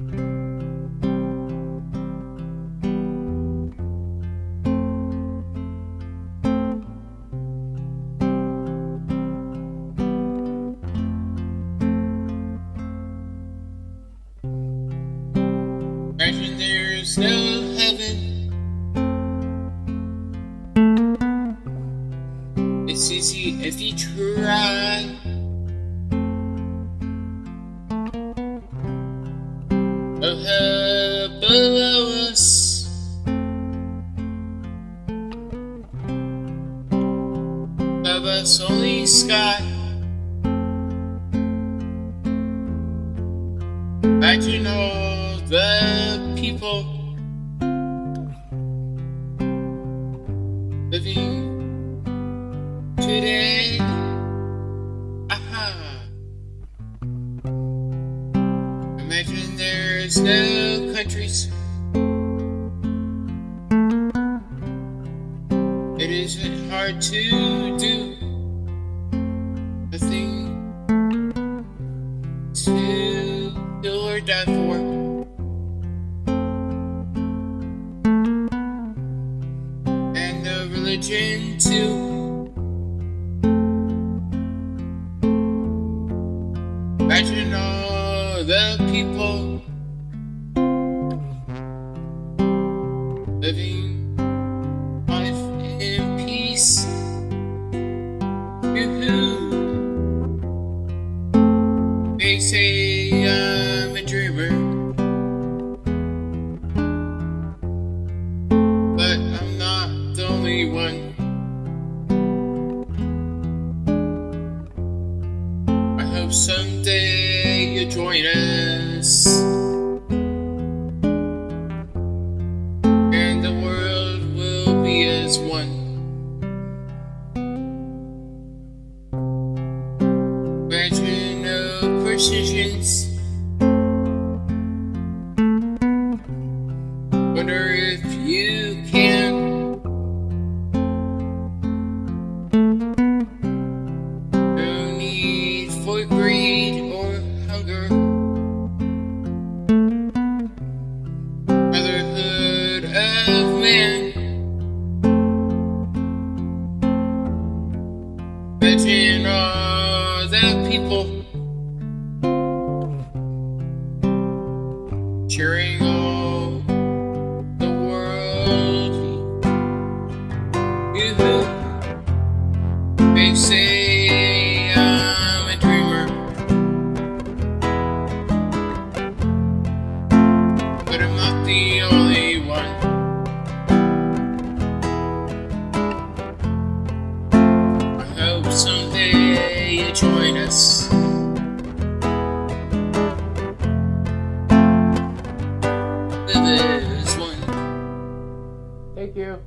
Imagine there's no heaven. It's easy if you try. Below us. Above us only sky. Imagine all the people living today. Aha. Imagine there's no countries. It isn't hard to do A thing to kill or die for. And the religion too. Imagine all the people I'm a dreamer, but I'm not the only one. I hope someday you'll join us. And the world will be as one. No precisions. Wonder if you can. No need for greed or hunger. Brotherhood of man. Imagine all the people the only one. I hope someday you join us. As one. Thank you.